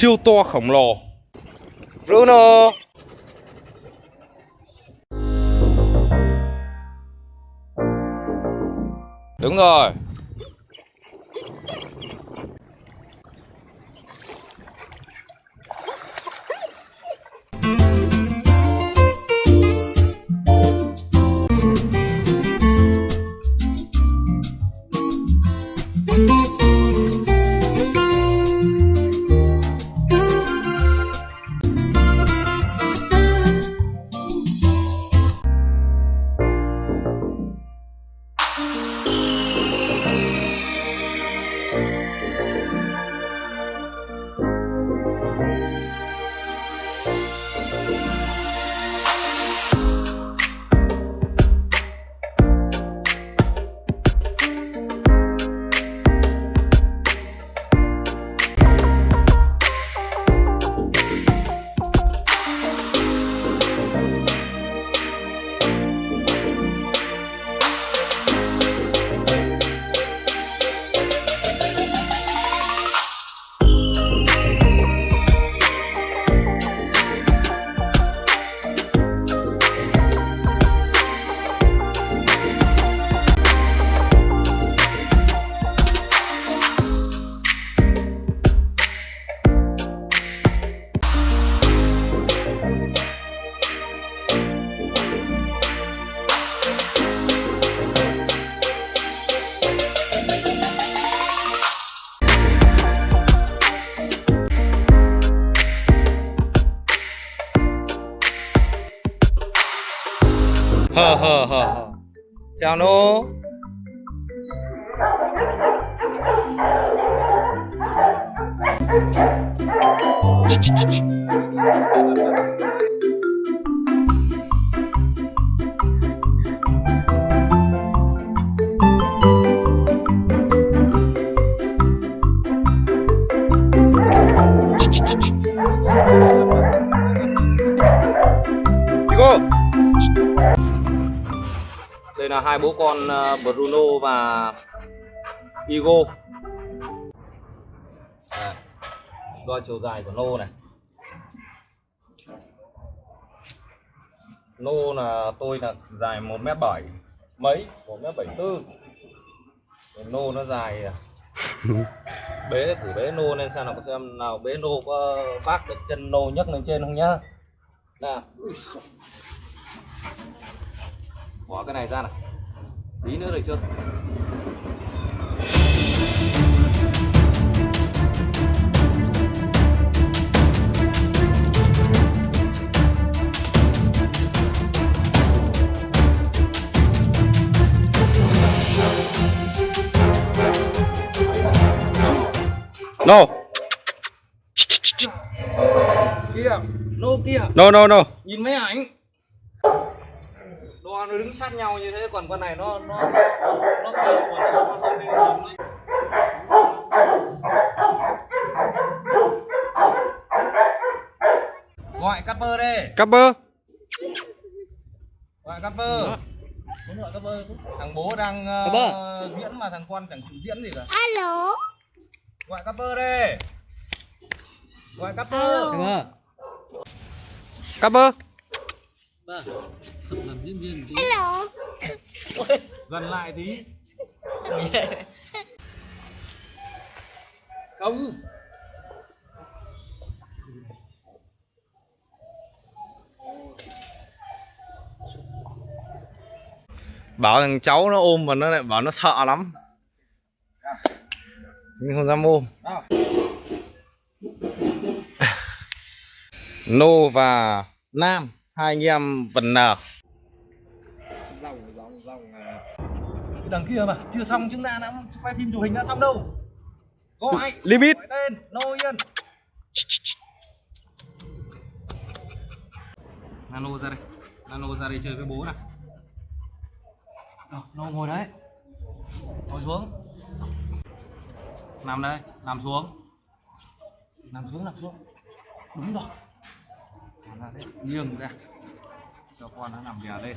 siêu to khổng lồ. Bruno. Đúng rồi 하하하하, 자로~ 이거! Đây là hai bố con ờ, Bruno và Igo. À, đo chiều dài của nô này. Nô là tôi là dài 1m7 mấy, 1m74. Nô nó dài à, bế thử bế nô lên xem nào có xem nào bế nô có bác được chân nô nhấc lên trên không nhá. Nào. Bỏ cái này ra này tí nữa được chưa No. Kia, nô kia. No no no. Nhìn mấy ảnh đo nó đứng sát nhau như thế còn con này nó nó nó cao quá nó không đi nhìn gọi capper đi. Capper gọi muốn gọi capper thằng bố đang Capper. diễn mà thằng con chẳng chịu diễn gì cả. Alo. gọi capper đi. Gọi capper Alo. Capper Alo. gần lại tí. Không. Bảo thằng cháu nó ôm mà nó lại bảo nó sợ lắm. Nhưng không dám ôm. Nô và nam hai anh em vần nờ. Dòng dòng dòng cái đằng kia mà chưa xong chúng ta đã quay phim chụp hình đã xong đâu. Gọi Limit. Gọi tên nô yên. Nano ra đây. Nano ra đây chơi với bố nào. Rồi, nô ngồi đấy. Ngồi xuống. Nằm đây nằm xuống. Nằm xuống nằm xuống. Đúng rồi nằm ra nghiêng ra cho con nó nằm đè lên.